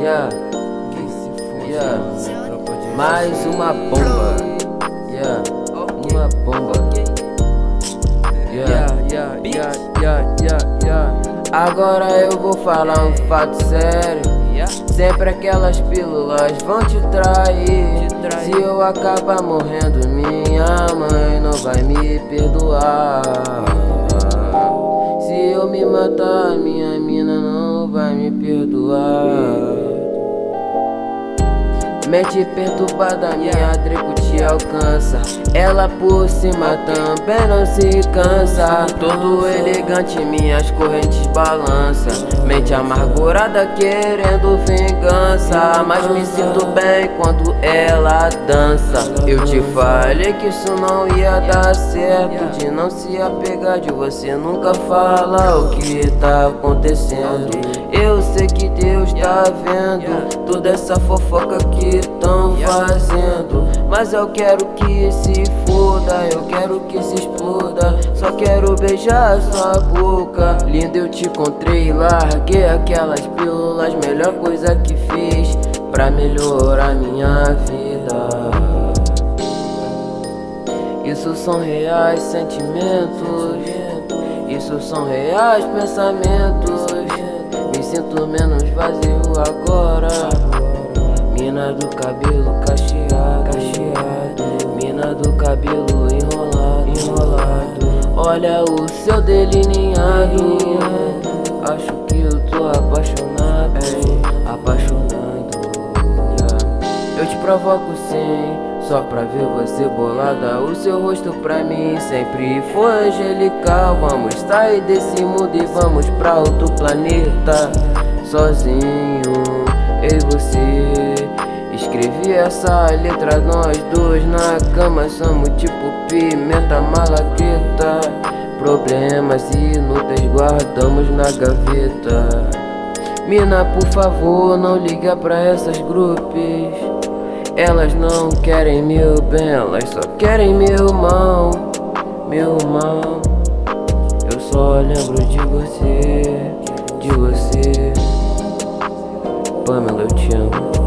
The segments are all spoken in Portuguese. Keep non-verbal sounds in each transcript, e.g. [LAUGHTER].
Yeah, yeah, mais uma bomba. Yeah, uma bomba. Yeah, yeah, yeah, yeah, yeah, yeah. Agora eu vou falar um fato sério. Sempre aquelas pílulas vão te trair. Se eu acabar morrendo, minha mãe não vai me perdoar. Mente perturbada, minha Draco te alcança. Ela por cima também não se cansa. Todo elegante, minhas correntes balança. Mente amargurada querendo vingança. Mas me sinto bem quando ela dança. Eu te falei que isso não ia dar certo. De não se apegar, de você nunca fala o que tá acontecendo. Eu sei que Deus tá vendo Toda essa fofoca que fazendo. Mas eu quero que se foda, eu quero que se exploda. Só quero beijar sua boca. Linda eu te encontrei, larguei aquelas pílulas. Melhor coisa que fiz pra melhorar minha vida. Isso são reais sentimentos. Isso são reais pensamentos. Me sinto menos vazio do cabelo enrolado, enrolado. Olha o seu delineado. Acho que eu tô apaixonado, apaixonado. Eu te provoco sim só pra ver você bolada. O seu rosto pra mim sempre foi angelical. Vamos sair desse mundo e vamos pra outro planeta. Sozinho, eu e você Escrevi essa letra nós dois na cama Somos tipo pimenta malagueta Problemas inúteis guardamos na gaveta. Mina por favor não liga pra essas grupos Elas não querem meu bem, elas só querem meu mal Meu mal. Eu só lembro de você, de você. Pamela eu te amo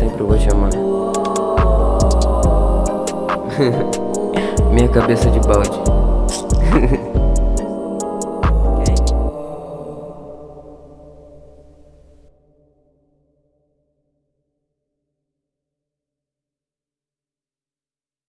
sempre vou te amar. [LAUGHS] Minha cabeça de balde. [LAUGHS]